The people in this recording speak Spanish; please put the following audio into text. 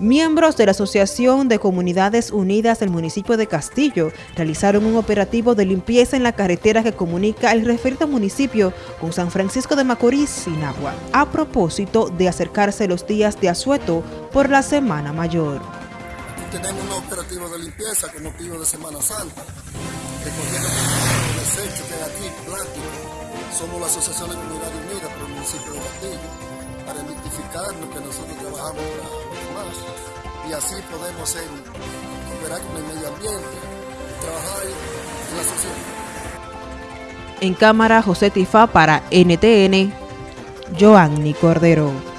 Miembros de la Asociación de Comunidades Unidas del municipio de Castillo realizaron un operativo de limpieza en la carretera que comunica el referido municipio con San Francisco de Macorís, Sinagua, a propósito de acercarse los días de asueto por la Semana Mayor. Tenemos un operativo de limpieza con motivo de Semana Santa, recogiendo desechos que hay aquí, plástico. Somos la Asociación de Comunidades Unidas por el municipio de Castillo, para identificar lo que nosotros trabajamos para y así podemos ser, cooperar con el medio ambiente trabajar en la sociedad. En cámara, José Tifa para NTN, Joanny Cordero.